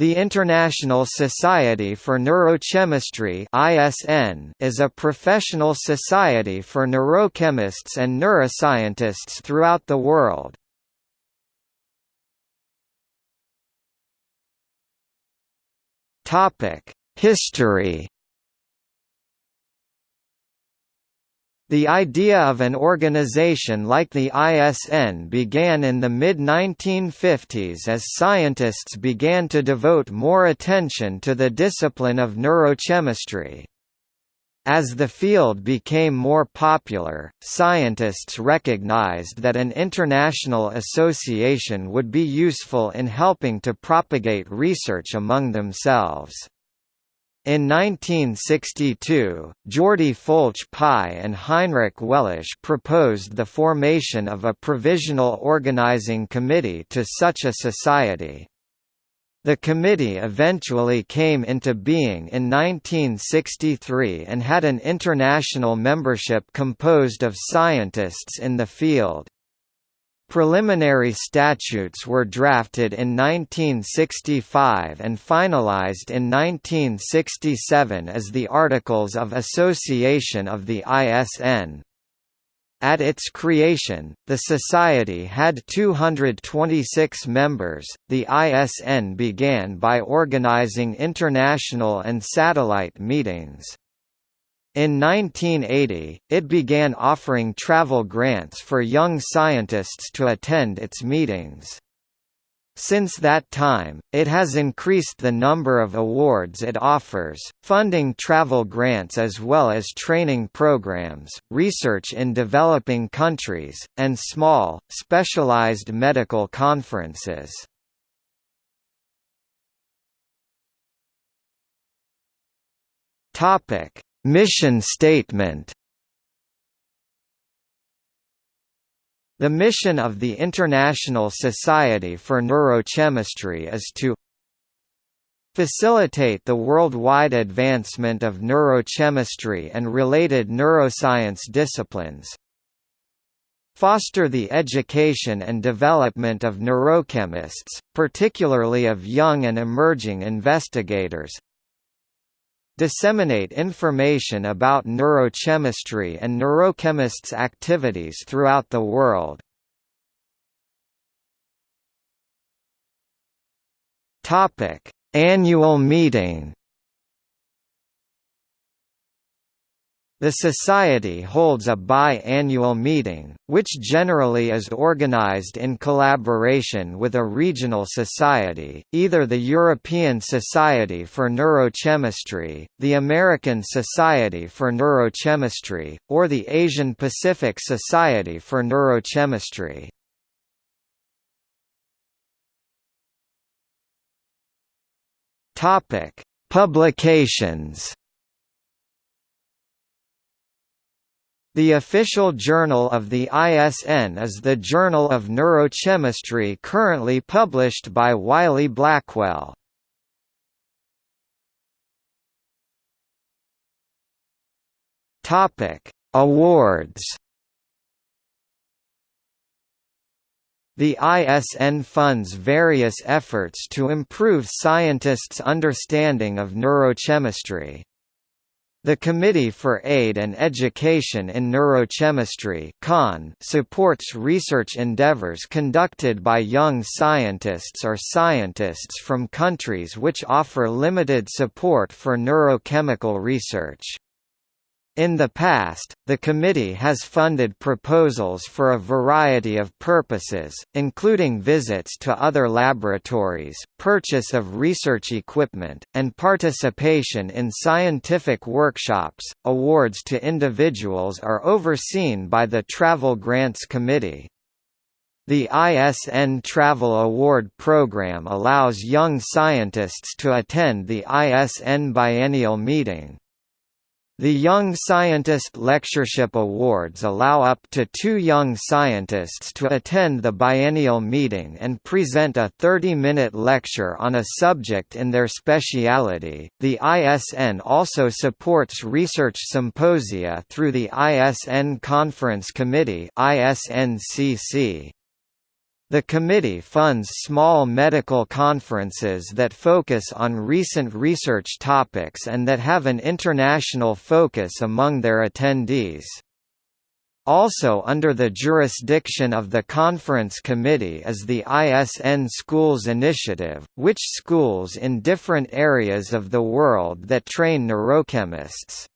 The International Society for Neurochemistry (ISN) is a professional society for neurochemists and neuroscientists throughout the world. Topic: History The idea of an organization like the ISN began in the mid-1950s as scientists began to devote more attention to the discipline of neurochemistry. As the field became more popular, scientists recognized that an international association would be useful in helping to propagate research among themselves. In 1962, Jordi Folch Pi and Heinrich Waelsch proposed the formation of a provisional organizing committee to such a society. The committee eventually came into being in 1963 and had an international membership composed of scientists in the field. Preliminary statutes were drafted in 1965 and finalized in 1967 as the Articles of Association of the ISN. At its creation, the Society had 226 members. The ISN began by organizing international and satellite meetings. In 1980, it began offering travel grants for young scientists to attend its meetings. Since that time, it has increased the number of awards it offers, funding travel grants as well as training programs, research in developing countries, and small, specialized medical conferences. Topic: Mission statement. The mission of the International Society for Neurochemistry is to facilitate the worldwide advancement of neurochemistry and related neuroscience disciplines, foster the education and development of neurochemists, particularly of young and emerging investigators, disseminate information about neurochemistry and neurochemists' activities throughout the world. Annual meeting. The Society holds a bi-annual meeting, which generally is organized in collaboration with a regional society, either the European Society for Neurochemistry, the American Society for Neurochemistry, or the Asian Pacific Society for Neurochemistry. Publications The official journal of the ISN is the Journal of Neurochemistry currently published by Wiley Blackwell. Awards The ISN funds various efforts to improve scientists' understanding of neurochemistry. The Committee for Aid and Education in Neurochemistry supports research endeavors conducted by young scientists or scientists from countries which offer limited support for neurochemical research. In the past, the committee has funded proposals for a variety of purposes, including visits to other laboratories, purchase of research equipment, and participation in scientific workshops. Awards to individuals are overseen by the Travel Grants Committee. The ISN Travel Award Program allows young scientists to attend the ISN biennial meeting. The Young Scientist Lectureship Awards allow up to two young scientists to attend the biennial meeting and present a 30-minute lecture on a subject in their speciality. The ISN also supports research symposia through the ISN Conference Committee (ISNCC). The committee funds small medical conferences that focus on recent research topics and that have an international focus among their attendees. Also under the jurisdiction of the Conference Committee is the ISN Schools Initiative, which schools in different areas of the world that train neurochemists.